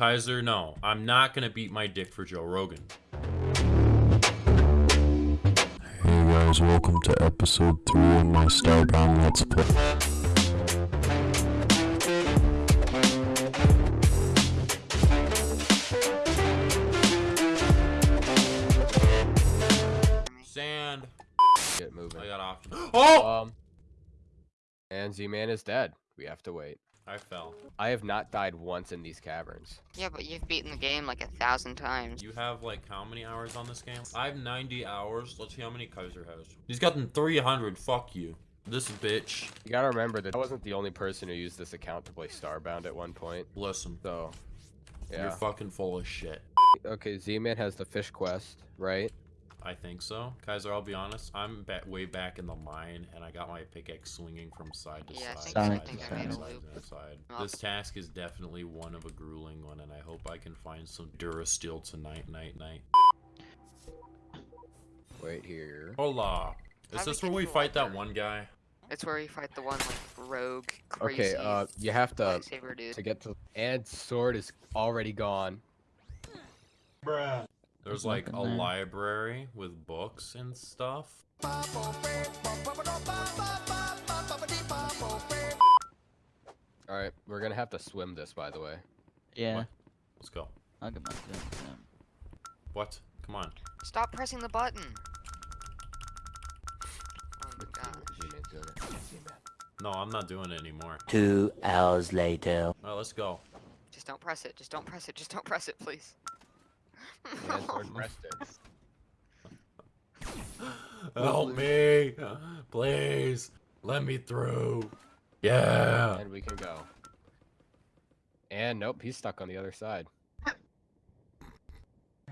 Kaiser, no. I'm not gonna beat my dick for Joe Rogan. Hey guys, welcome to episode 3 of my Starbound Let's Play. Sand. Get moving. I got off. Oh! Um, and Z-Man is dead. We have to wait. I fell. I have not died once in these caverns. Yeah, but you've beaten the game like a thousand times. You have like how many hours on this game? I have 90 hours. Let's see how many Kaiser has. He's gotten 300. Fuck you. This bitch. You gotta remember that I wasn't the only person who used this account to play Starbound at one point. Listen. So, yeah. You're fucking full of shit. Okay, Z-Man has the fish quest, right? I think so. Kaiser, I'll be honest. I'm ba way back in the mine, and I got my pickaxe swinging from side to Yeah, I side. think- side, I to think I side, made a side, loop. to side. Oh. This task is definitely one of a grueling one, and I hope I can find some Durasteel tonight, night, night. Wait here. Hola. Is How this where we to the fight that one guy? It's where you fight the one like rogue, crazy Okay, uh, you have to dude. to get to. And sword is already gone. There's There's like a there. library with books and stuff. All right, we're gonna have to swim this, by the way. Yeah, What? Let's go. I'll get my gun. What? Come on. Stop pressing the button. Oh my gosh. Z-Man's doing it. Z-Man. No, I'm not doing it anymore. Two hours later. Alright, let's go. Just don't press it. Just don't press it. Just don't press it, please. And sword pressed. Help me! Please! Let me through! Yeah! And we can go. And nope, he's stuck on the other side.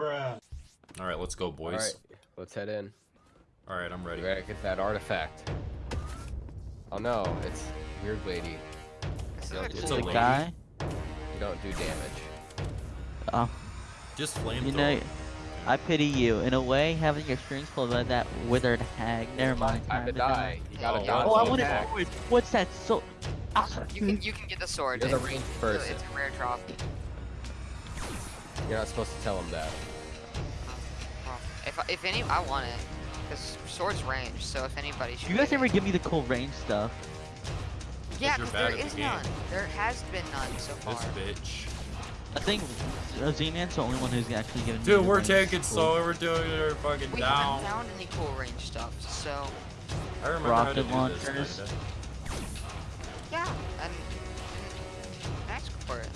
Alright, let's go, boys. Alright, let's head in. Alright, I'm ready. We gotta get that artifact. Oh no, it's weird lady. This is Don't a do It's a lady. guy? You don't do damage. Oh, Just flamethrower. you know, I pity you. In a way, having your strings pulled by that withered hag. Never mind. Time to die. You gotta Oh, dodge Oh, I want attack. to. What's that? So. Ah, You can you can get the sword. You're the It's- ranged it's a- person. It's a rare drop. You're not supposed to tell him that. If if any, I want it. Cause sword's range, so if anybody should. you guys get ever it. give me the cool range stuff? Yeah, you're 'cause there at is the game. none. There has been none so far. This bitch. I think uh, Z-Man's the only one who's actually given me Dude, the we're taking cool. so we're doing it fucking We down. haven't found any cool range stuff, so I remember Rocket how to do launchers. this. yeah, and, and ask for it.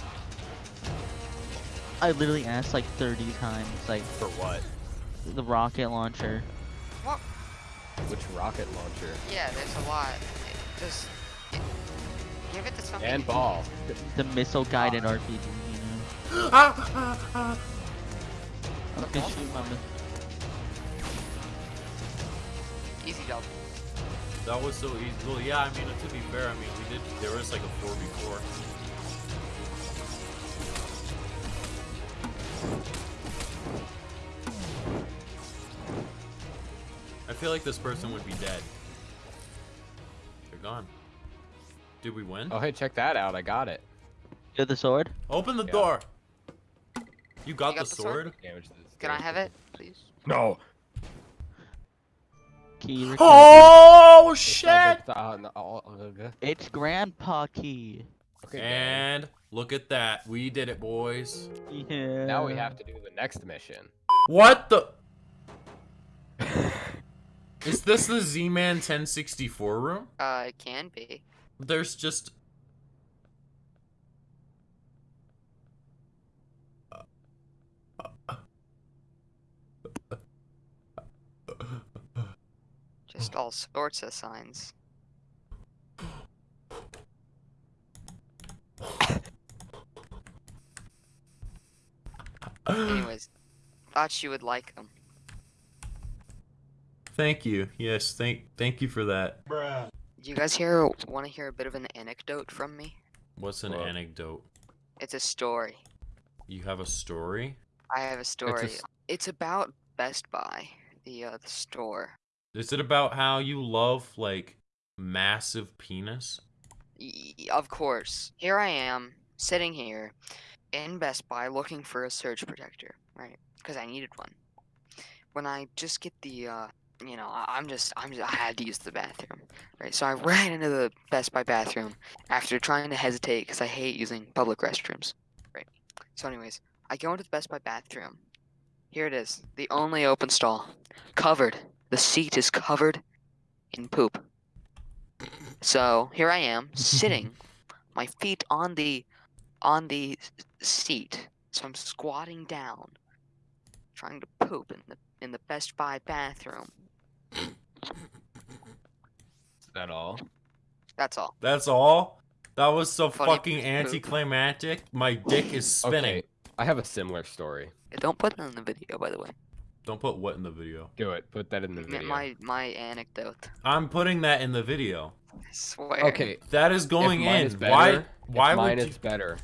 I literally asked like 30 times, like For what? the rocket launcher. What? Which rocket launcher? Yeah, there's a lot. Just give it to somebody. And ball. The missile guided RPG, you know. Ah, ah, ah. I was shoot my mi- Easy double. That was so easy. Well, yeah, I mean, to be fair, I mean, we did, there was like a 4v4. I feel like this person would be dead. They're gone. Did we win? Oh hey, check that out. I got it. Get the sword? Open the Yeah. door! You got, You got the, the sword? sword? Damage to this Can I have it, please? No. Key. Oh, shit! not the- no, uh, uh, It's Grandpa Key. Okay, And look at that. We did it, boys. Yeah. Now we have to do the next mission. What the? Is this the Z-Man 1064 room? Uh, it can be. There's just... Just all sorts of signs. Anyways, thought you would like them. Thank you. Yes, thank thank you for that. Do you guys hear? Want to hear a bit of an anecdote from me? What's an Well- anecdote? It's a story. You have a story? I have a story. s- It's about Best Buy, the uh, the store. Is it about how you love like massive penis? Y- of course. Here I am, sitting here, in Best Buy looking for a surge protector, right? Because I needed one. When I just get the, uh, you know, I'm just, I'm just, I had to use the bathroom, right? So I ran into the Best Buy bathroom after trying to hesitate because I hate using public restrooms, right? So, anyways, I go into the Best Buy bathroom. Here it is, the only open stall, covered. The seat is covered in poop. So here I am, sitting, my feet on the on the seat. So I'm squatting down, trying to poop in the in the Best Buy bathroom. Is that all? That's all. That's all? That was so Funny fucking poop. anticlimactic. My dick is spinning. Okay, I have a similar story. Don't put that in the video, by the way. Don't put what in the video. Do it. Put that in the video. My my anecdote. I'm putting that in the video. I swear. Okay. That is going if mine in. Is better, why? if Why mine would is you? better?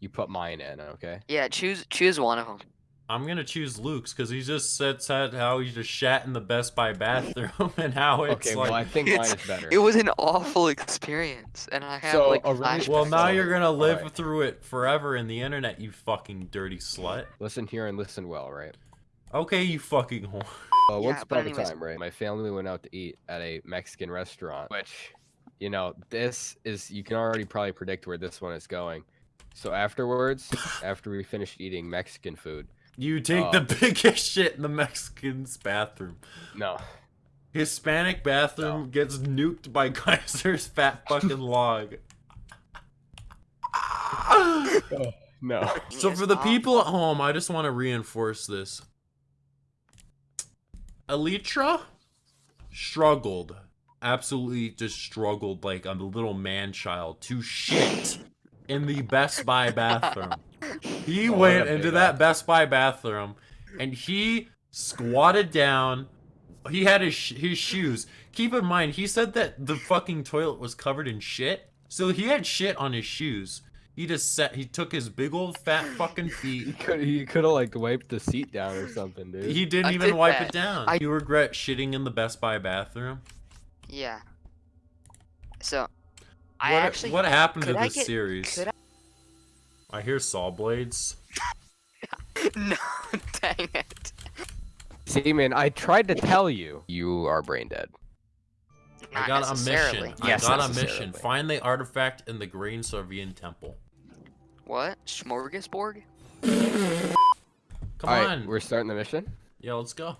You put mine in, okay? Yeah, choose choose one of them. I'm gonna choose Luke's because he just said, said how he just shat in the Best Buy bathroom and how it's okay, like. well I think mine is better. It was an awful experience, and I have So, like a really- well, now you're gonna live Alright. through it forever in the internet, you fucking dirty slut. Listen here and listen well, right? Okay, you fucking whore. Uh, Yeah, once but upon a time, right? My family went out to eat at a Mexican restaurant, which, you know, this is you can already probably predict where this one is going. So afterwards, after we finished eating Mexican food, You take Uh, the biggest shit in the Mexican's bathroom. no, Hispanic bathroom gets nuked by Kaiser's fat fucking log. no. So for the people at home, I just want to reinforce this. Elytra struggled, absolutely just struggled like a little man child to shit in the Best Buy bathroom. He Oh, went into big that. Best Buy bathroom and he squatted down. He had his sh- his shoes. Keep in mind, he said that the fucking toilet was covered in shit. So he had shit on his shoes. He just set. He took his big old fat fucking feet. He could he could have like wiped the seat down or something, dude. He didn't I even did wipe that. it down. I- You regret shitting in the Best Buy bathroom? Yeah. So, I what, actually what happened to I this get- series? could I hear saw blades. no, dang it. See, man, I tried to tell you. You are brain dead. Not I got a mission. Yes, I got a mission. Find the artifact in the Green Servian Temple. What? Smorgasbord? Come Alright, on. we're starting the mission. Yeah, let's go.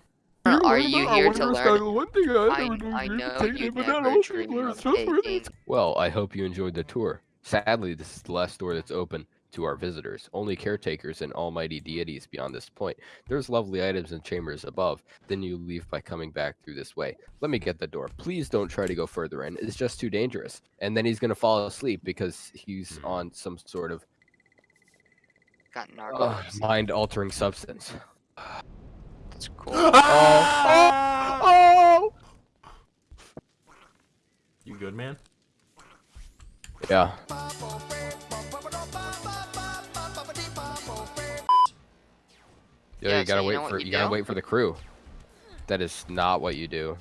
Are you here to learn? I, I know you never dream. Well, I hope you enjoyed the tour. Sadly, this is the last door that's open to our visitors. Only caretakers and almighty deities beyond this point. There's lovely items and chambers above. Then you leave by coming back through this way. Let me get the door. Please don't try to go further in. It's just too dangerous. And then he's gonna fall asleep because he's Hmm. on some sort of Got uh, mind-altering substance. That's cool. Oh. Oh. oh! You good, man? Yeah. Yeah, you gotta you wait for you you gotta wait for the crew. That is not what you do.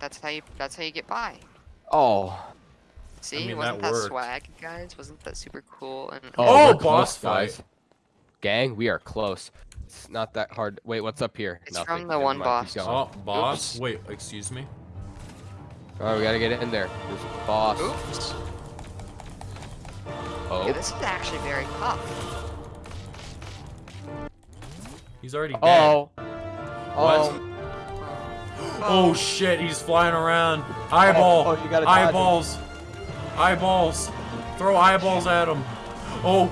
That's how you. That's how you get by. Oh. See, mean, wasn't that that, swag, guys? Wasn't that super cool? And Oh, oh we're boss close, fight. Gang, we are close. It's not that hard. Wait, what's up here? It's from the Never one mind, boss. Oh, boss. Oops. Wait, excuse me. Alright, we gotta get in there. There's a boss. oops. Oh. Yeah, this is actually very tough. He's already dead. oh. What? Oh. Oh shit, he's flying around. Eyeball. Oh, you gotta dodge eyeballs. Eyeballs. Throw eyeballs at him. Oh.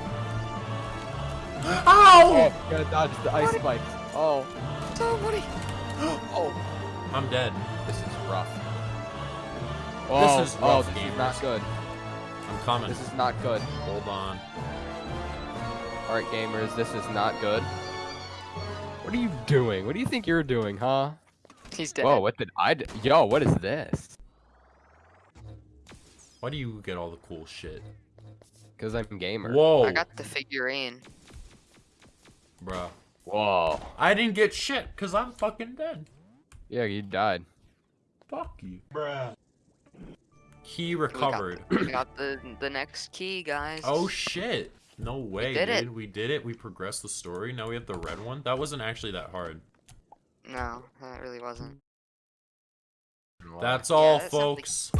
Ow! Oh, you gotta dodge the ice spikes. Oh. Somebody. Oh. I'm dead. This is rough. Oh, is oh, rough, this is gamers. not good. I'm coming. This is not good. Hold on. Alright, gamers, this is not good. What are you doing? What do you think you're doing, huh? He's dead. Whoa, what did I do? Yo, what is this? Why do you get all the cool shit? Because I'm gamer. Whoa. I got the figurine. Bruh. Whoa. I didn't get shit because I'm fucking dead. Yeah, you died. Fuck you. Bruh. Key We got- recovered. We got the the next key, guys. Oh shit. No way, did it. dude. We did it. We progressed the story. Now we have the red one. That wasn't actually that hard. No, that really wasn't. Why? That's Yeah, all, that sounds like- folks.